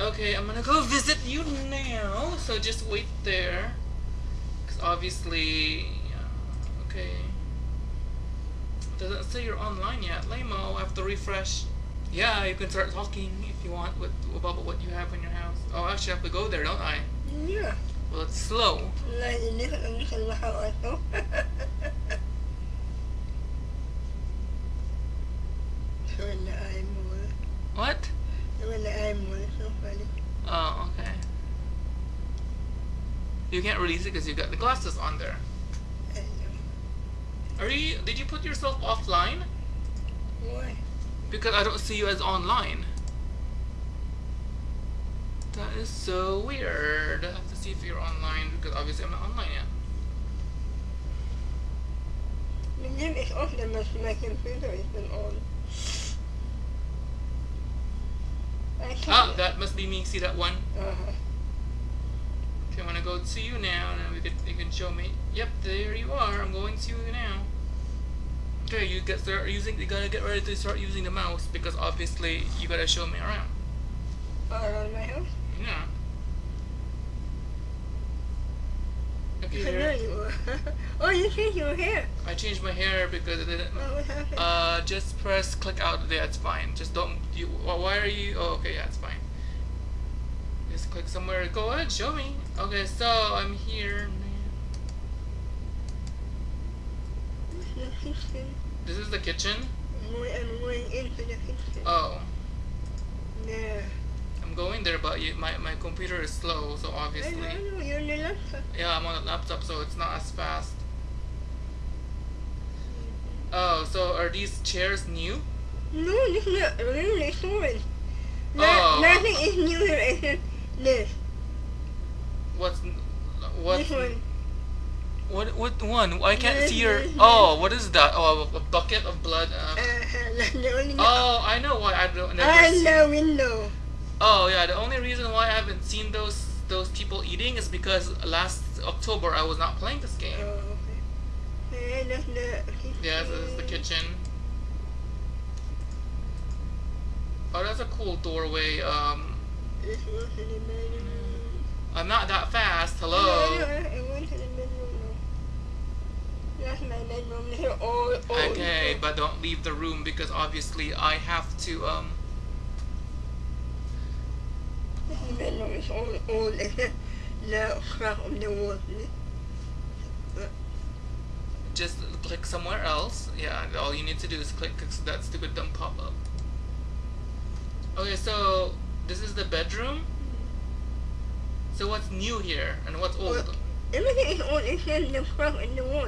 Okay, I'm gonna go visit you now. So just wait there. Because obviously. Uh, okay. Doesn't say you're online yet. Lamo, I have to refresh. Yeah, you can start talking if you want with about what you have in your house. Oh, I actually, I have to go there, don't I? Yeah. Well, it's slow. You can't release it because you got the glasses on there. Are you? Did you put yourself offline? Why? Because I don't see you as online. That is so weird. I have to see if you're online because obviously I'm not online yet. The game is off then my, my computer is been on. Ah, that must be me. See that one? Uh-huh. I'm gonna go to you now, and then we could you can show me. Yep, there you are. I'm going to you now. Okay, you get start using. You gotta get ready to start using the mouse because obviously you gotta show me around. Around my house? Yeah. Okay, So there there. you are. oh, you changed your hair. I changed my hair because it didn't. Oh, what happened? Uh, just press click out. there. it's fine. Just don't. You. Why are you? Oh, okay, yeah, it's fine. Just click somewhere. Go ahead, show me. Okay, so I'm here. This is the kitchen. I'm going into the kitchen. Oh, Yeah. I'm going there, but you, my my computer is slow, so obviously. I know, you're on the laptop. Yeah, I'm on a laptop, so it's not as fast. Mm-hmm. Oh, so are these chairs new? No, this is not really storage. No, Oh. Nothing is new here this. What's what? This one. What what one? I can't This, see your. Oh, what is that? Oh, a, bucket of blood. Uh, Uh, only oh, I know why I don't. Never And seen- the window. Oh yeah, the only reason why I haven't seen those those people eating is because last October I was not playing this Oh, game. okay. That's the kitchen. Yeah, this is the kitchen. Oh, that's a cool doorway. Um, I'm not that fast. Hello. Bedroom. Okay, but don't leave the room because obviously I have to um. Just click somewhere else. Yeah, all you need to do is click so that stupid dumb pop up. Okay, so this is the bedroom. So what's new here and what's old? Well- Everything is old except the crack in the wall.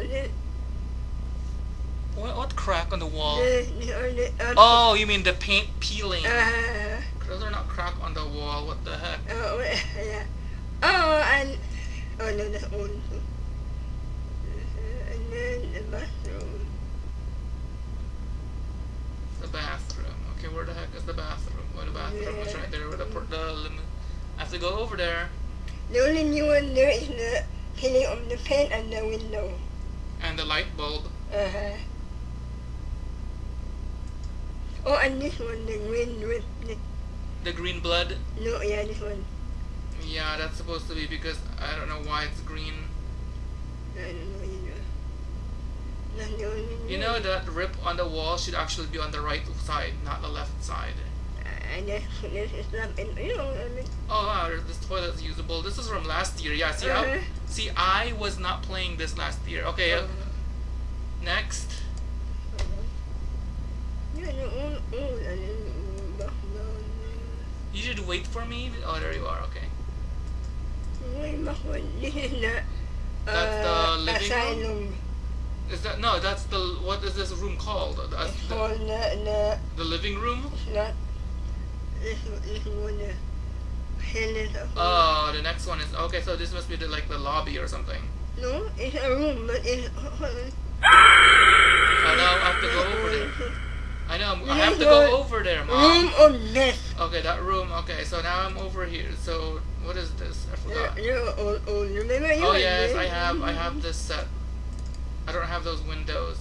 What, what crack on the wall? the, the, uh, the, uh, Oh, you mean the paint peeling? Uh, Those are not crack on the wall. What the heck? oh, wait, yeah. Oh, and oh no, that's old. Uh, and then the bathroom. The bathroom. Okay, where the heck is the bathroom? Oh, the bathroom is right there with the the lim- I have to go over there. The only new one there is the peeling of the paint and the window. And the light bulb. Uh-huh. Oh, and this one, the green with the The green blood. no, yeah, this one. Yeah, that's supposed to be because I don't know why it's green. I don't know either. That's the only You know that rip on the wall should actually be on the right side, not the left side. And this is not you know. I mean, Oh wow, there's- this toilet's usable. This is from last year. Yeah, see, I, Uh-huh. see, I was not playing this last year. Okay, uh, next. Yeah, the old, old, and then back down You should wait for me. Oh, there you are. Okay. there. Way this is the That's the uh, living room? Is that no? That's the what is this room called? That's It's the, called the the the living room. it's not this this one the hell is a Oh, the next one is okay. So this must be the like the lobby or something. no, it's a room, but it's Oh no, I have to go over there. I know. I'm- have to go over there, mom. room of death. Okay, that room. Okay, so now I'm over here. So what is this? I uh, forgot. you're old, oh, old. Oh, remember you? Oh yes. I have. I have this set. I don't have those windows.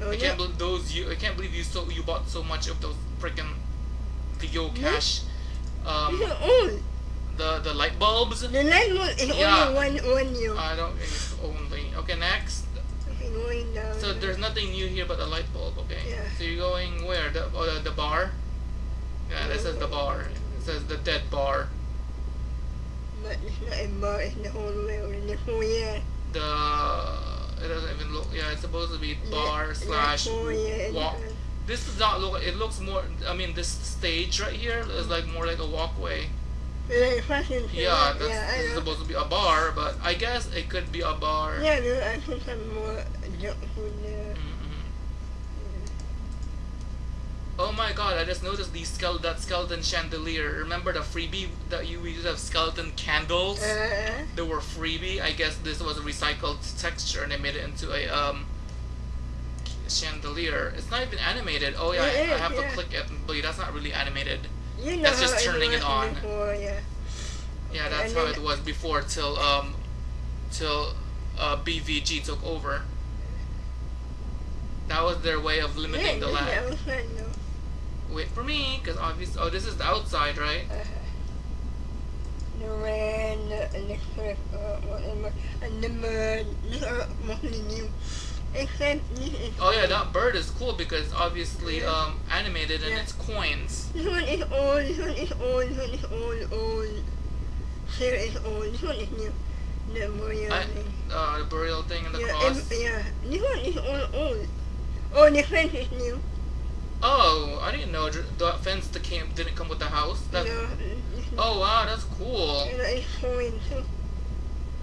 Oh, I can't believe those. You. I can't believe you so. You bought so much of those freaking video Me? cache. Um, the the light bulbs. The light bulb is Yeah. only one one year. I don't. It's only okay. Next. okay, going down. So there's nothing new here but the light bulb. Okay. Yeah. So you're going where? The oh, the, the bar. Yeah, that says the bar. It says the dead bar. But it's not a bar, it's the whole way or the. The it doesn't even look. Yeah, it's supposed to be bar The- slash the walk. This does not look. It looks more. I mean, this stage right here is like more like a walkway. Like fashion. Yeah, that's yeah, this is supposed to be a bar, but I guess it could be a bar. Yeah, no, I put some more junk food there. Mhm. Oh my god, I just noticed the skele- that skeleton chandelier. Remember the freebie that you used to have skeleton candles? Uh, They were freebie. I guess this was a recycled texture and they made it into a um chandelier. It's not even animated. Oh yeah, It I, I have to click it, but that's not really animated. you know That's just turning it was on. Before, yeah. Yeah, that's how it was before till um till uh BVG took over. That was their way of limiting the lag. Wait for me, cause obviously, oh, this is the outside, right? Uh, the, and the cliff, uh, whatever, and the mud. These are mostly new. Except this is. Oh yeah, that bird is cool because obviously Yeah. um animated and Yeah. it's coins. This one is old, this one is old, this one is old, old. Here is old, this one is new. The burial I, thing. uh, the burial thing and the yeah, cross. and- yeah, this one is old, old. Oh, the fence is new. Oh, I didn't know the fence that came didn't come with the house. That, no, oh wow, that's cool. And it's foreign too.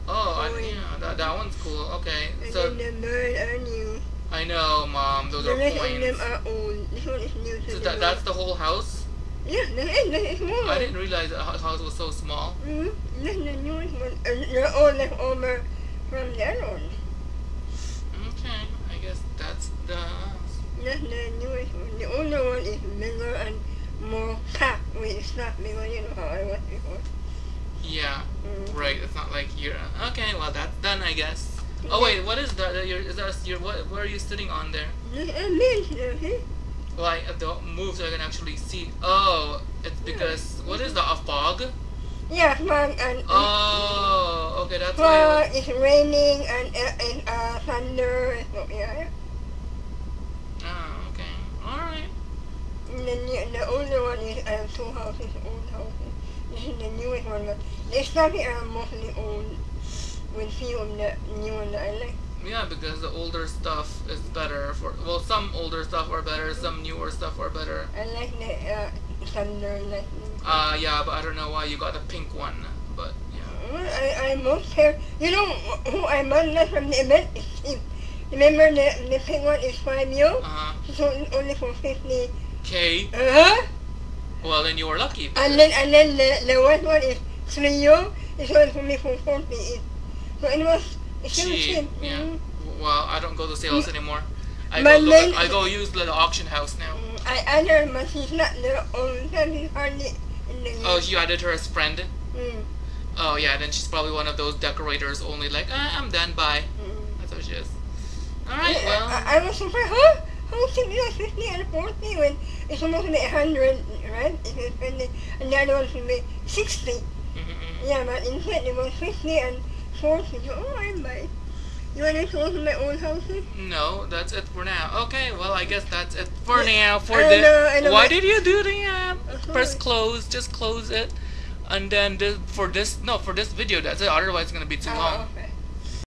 Oh, I, Coin. yeah, that that one's cool. Okay, And so then the bird are new. I know, mom, those The are rest of them are old. This one is new to So the that that's the whole house. Yeah, that is, is more. I didn't realize the house was so small. Mm-hmm. That's the newest one. And they're all left over from the other one. Okay, I guess that's the. That's the newest one. The older one is bigger and more packed with stuff because you know how I was before. Yeah, Mm. right. It's not like you're okay. Well, that's done, I guess. Oh wait, what is that? that Your is that your what? What are you sitting on there? A. Well, I don't move so I can actually see. Oh, it's because what is that? A fog? Yeah, fog and Oh, okay, that's why. fog, it's raining and and uh, thunder. yeah. Oh, okay, all right. And then the, the older one is uh, two houses, old houses. The newest one, but the stuff are mostly old. With few of the new one that I like. Yeah, because the older stuff is better for. Well, some older stuff are better. Some newer stuff are better. I like the uh, thunder lightning. Uh, yeah, but I don't know why you got the pink one. But yeah. Well, I, I most care. You know who I met from the event is Steve. Remember the, the pink one is 5 euro? Uh huh. So it's only for 50. Okay. Uh-huh. Well, then you were lucky. And then, and then the, the white one is 3 euro. It's only for me for 40. It- So it was Cheap. Yeah. Mhm. Well, I don't go to sales anymore. I But go look. then- I go use the auction house now. Mm, I added but she's not the old time hardly in the Oh, you added her as friend. mm, Oh yeah, then she's probably one of those decorators only. Like, ah, I'm done. Bye. mm. That's what she is. All right. I, Well. I, I was surprised, huh? How can you have 50 and 40 when it's supposed to be 100, right? If you spend it, and the other one should be 60. mm-mm. Yeah, but instead it was 50 and 40. So, oh, I'm buying. You want to show my old houses? No, that's it for now. Okay, well, I guess that's it for now. For I the know, why did you do the uh, press close? Just close it, and then this, for this no for this video that's it. Otherwise, it's gonna be too long. Oh, okay.